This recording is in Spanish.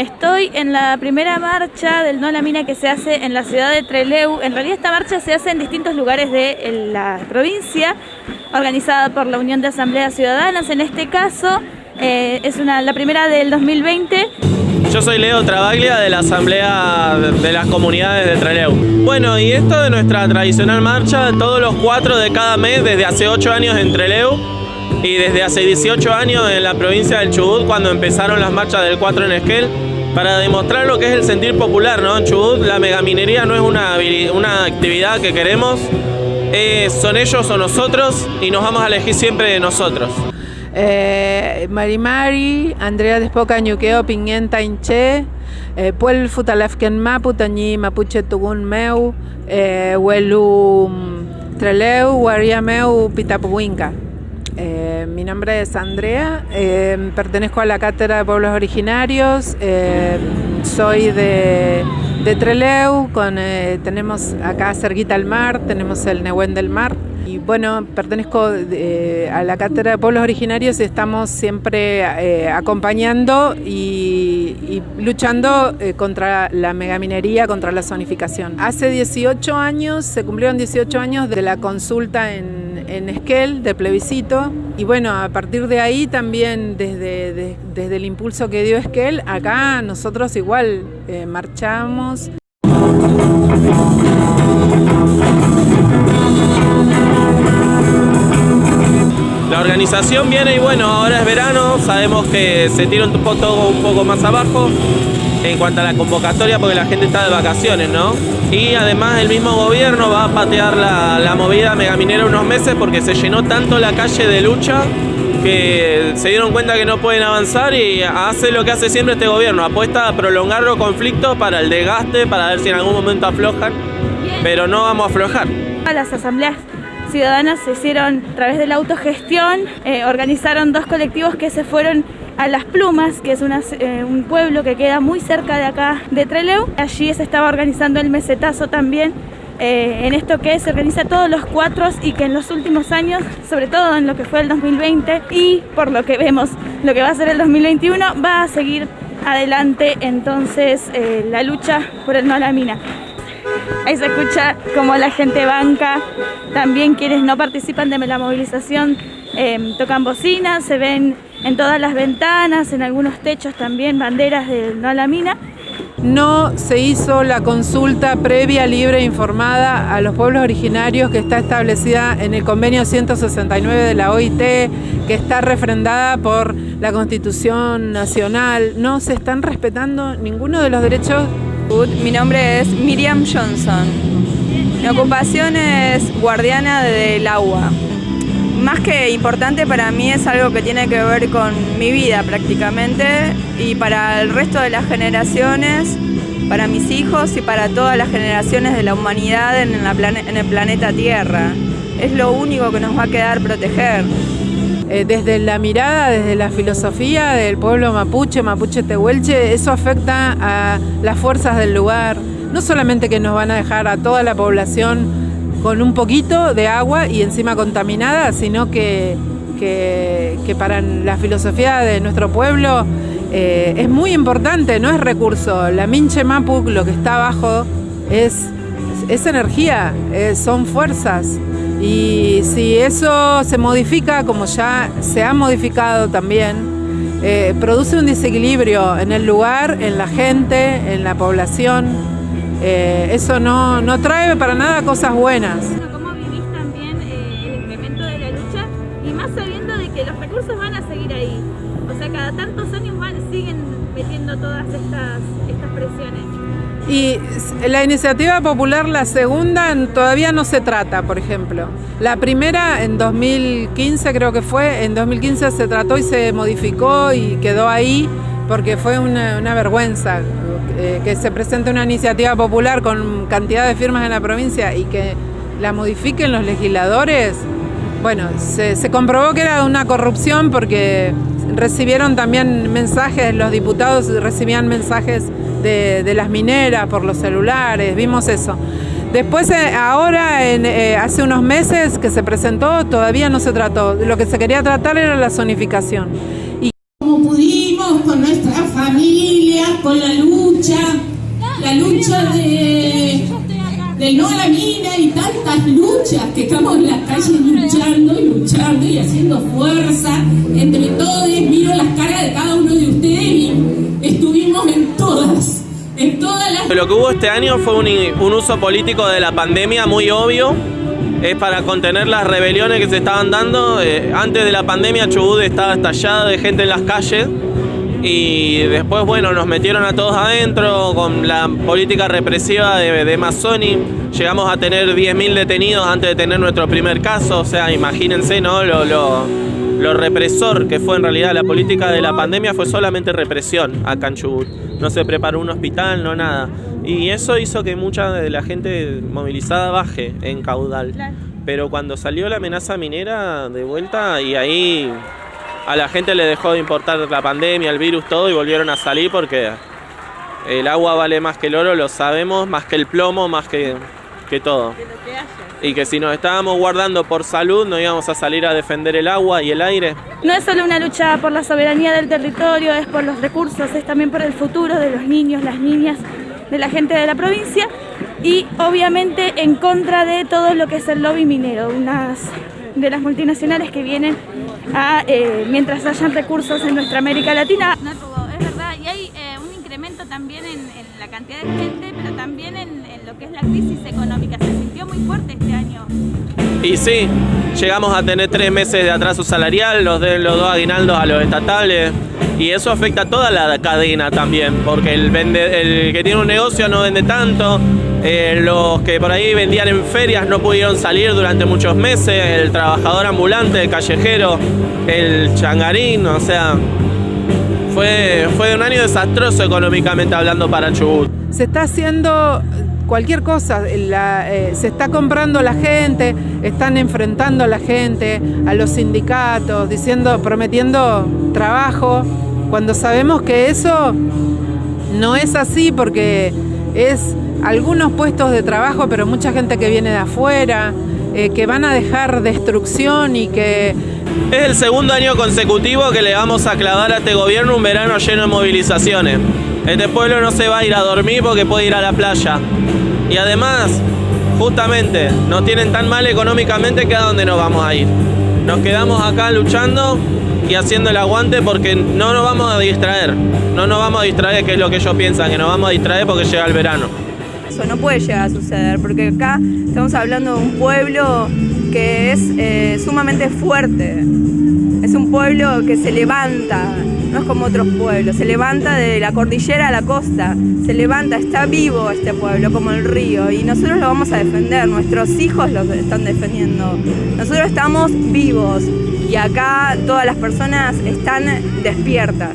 Estoy en la primera marcha del No a la Mina que se hace en la ciudad de Treleu. En realidad esta marcha se hace en distintos lugares de la provincia, organizada por la Unión de Asambleas Ciudadanas. En este caso eh, es la primera del 2020. Yo soy Leo Travaglia de la Asamblea de las Comunidades de Treleu. Bueno, y esto de nuestra tradicional marcha, todos los cuatro de cada mes, desde hace ocho años en Treleu, y desde hace 18 años en la provincia del Chubut cuando empezaron las marchas del 4 en Esquel para demostrar lo que es el sentir popular, ¿no? En Chubut la megaminería no es una, actividad que queremos, son ellos o nosotros y nos vamos a elegir siempre de nosotros. Eh, Mari Mari, Andrea Despoca Ñuqueo, Piñenta Inche, eh, Puel Futalafken Mapu, Tañi Mapuche Tugun Meu, eh, mm, Treleu, Guaria Meu, Pitapuinca. Eh, mi nombre es Andrea, eh, pertenezco a la Cátedra de Pueblos Originarios, eh, soy de, Treleu, con, tenemos acá cerquita el mar, tenemos el Nehuen del Mar. Bueno, pertenezco a la Cátedra de Pueblos Originarios y estamos siempre acompañando y, luchando contra la megaminería, contra la zonificación. Hace 18 años, se cumplieron 18 años de la consulta en en Esquel de plebiscito y bueno, a partir de ahí también desde, desde el impulso que dio Esquel, acá nosotros igual eh, marchamos. La organización viene y bueno, ahora es verano, sabemos que se tira un poco, un poco más abajo en cuanto a la convocatoria porque la gente está de vacaciones, ¿no? Y además el mismo gobierno va a patear la, movida megaminera unos meses porque se llenó tanto la calle de lucha que se dieron cuenta que no pueden avanzar y hace lo que hace siempre este gobierno, apuesta a prolongar los conflictos para el desgaste, para ver si en algún momento aflojan, pero no vamos a aflojar. Las asambleas ciudadanas se hicieron a través de la autogestión, eh, organizaron dos colectivos que se fueron a Las Plumas, que es eh, un pueblo que queda muy cerca de acá de Treleu. Allí se estaba organizando el mesetazo también, eh, en esto que se organiza todos los cuatro y que en los últimos años, sobre todo en lo que fue el 2020 y por lo que vemos lo que va a ser el 2021, va a seguir adelante entonces la lucha por el no a la mina. Ahí se escucha como la gente banca, también quienes no participan de la movilización tocan bocinas, se ven en todas las ventanas, en algunos techos también banderas de no a la mina. No se hizo la consulta previa, libre e informada a los pueblos originarios que está establecida en el convenio 169 de la OIT, que está refrendada por la Constitución Nacional. No se están respetando ninguno de los derechos. Mi nombre es Miriam Johnson. Mi ocupación es guardiana del agua más que importante para mí es algo que tiene que ver con mi vida prácticamente y para el resto de las generaciones, para mis hijos y para todas las generaciones de la humanidad en, el planeta Tierra. Es lo único que nos va a quedar proteger. Eh, desde la mirada, desde la filosofía del pueblo mapuche, mapuche tehuelche, eso afecta a las fuerzas del lugar. No solamente que nos van a dejar a toda la población con un poquito de agua y encima contaminada, sino que, para la filosofía de nuestro pueblo eh, es muy importante, no es recurso. La Minche Mapu, lo que está abajo, es, es energía, eh, son fuerzas. Y si eso se modifica, como ya se ha modificado también, eh, produce un desequilibrio en el lugar, en la gente, en la población. Eh, eso no, no, trae para nada cosas buenas. ¿Cómo vivís también eh, el incremento de la lucha? Y más sabiendo de que los recursos van a seguir ahí. O sea, cada tantos años van, siguen metiendo todas estas, estas presiones. Y la iniciativa popular, la segunda, todavía no se trata, por ejemplo. La primera, en 2015 creo que fue, en 2015 se trató y se modificó y quedó ahí porque fue una, una vergüenza eh, que se presente una iniciativa popular con cantidad de firmas en la provincia y que la modifiquen los legisladores, bueno, se, comprobó que era una corrupción porque recibieron también mensajes, los diputados recibían mensajes de, las mineras por los celulares, vimos eso. Después, eh, ahora, eh, hace unos meses que se presentó, todavía no se trató. Lo que se quería tratar era la zonificación. Y... Como pudimos con nuestra familia, con la lucha, la lucha de, de no la mina y tantas luchas que estamos en la calle luchando y luchando y haciendo fuerza entre Lo que hubo este año fue un, uso político de la pandemia muy obvio es para contener las rebeliones que se estaban dando. Eh, antes de la pandemia Chubut estaba estallada de gente en las calles y después, bueno, nos metieron a todos adentro con la política represiva de, de Mazzoni. Llegamos a tener 10.000 detenidos antes de tener nuestro primer caso, o sea, imagínense, ¿no? Lo, lo, represor que fue en realidad la política de la pandemia fue solamente represión acá en Chubut. No se preparó un hospital, no nada. Y eso hizo que mucha de la gente movilizada baje en caudal. Pero cuando salió la amenaza minera de vuelta y ahí a la gente le dejó de importar la pandemia, el virus, todo y volvieron a salir porque el agua vale más que el oro, lo sabemos, más que el plomo, más que, que todo. Y que si nos estábamos guardando por salud no íbamos a salir a defender el agua y el aire. No es solo una lucha por la soberanía del territorio, es por los recursos, es también por el futuro de los niños, las niñas de la gente de la provincia y obviamente en contra de todo lo que es el lobby minero, unas de las multinacionales que vienen a, eh, mientras hayan recursos en nuestra América Latina. No, es verdad, y hay eh, un incremento también en, en, la cantidad de gente, pero también en, en lo que es la crisis económica, se sintió muy fuerte este año. Y sí, llegamos a tener tres meses de atraso salarial, los de los dos aguinaldos a los estatales, y eso afecta a toda la cadena también, porque el, vende, el que tiene un negocio no vende tanto, eh, los que por ahí vendían en ferias no pudieron salir durante muchos meses, el trabajador ambulante, el callejero, el changarín, o sea, fue, fue un año desastroso económicamente hablando para Chubut. Se está haciendo cualquier cosa, eh, se está comprando la gente, están enfrentando a la gente, a los sindicatos, diciendo, prometiendo trabajo, cuando sabemos que eso no es así porque es algunos puestos de trabajo, pero mucha gente que viene de afuera, eh, que van a dejar destrucción y que... Es el segundo año consecutivo que le vamos a clavar a este gobierno un verano lleno de movilizaciones. Este pueblo no se va a ir a dormir porque puede ir a la playa. Y además, justamente, nos tienen tan mal económicamente que a dónde nos vamos a ir. Nos quedamos acá luchando y haciendo el aguante porque no nos vamos a distraer. No nos vamos a distraer, que es lo que ellos piensan, que nos vamos a distraer porque llega el verano. Eso no puede llegar a suceder, porque acá estamos hablando de un pueblo que es eh, sumamente fuerte. Es un pueblo que se levanta, no es como otros pueblos, se levanta de la cordillera a la costa, se levanta, está vivo este pueblo como el río y nosotros lo vamos a defender, nuestros hijos lo están defendiendo. Nosotros estamos vivos y acá todas las personas están despiertas.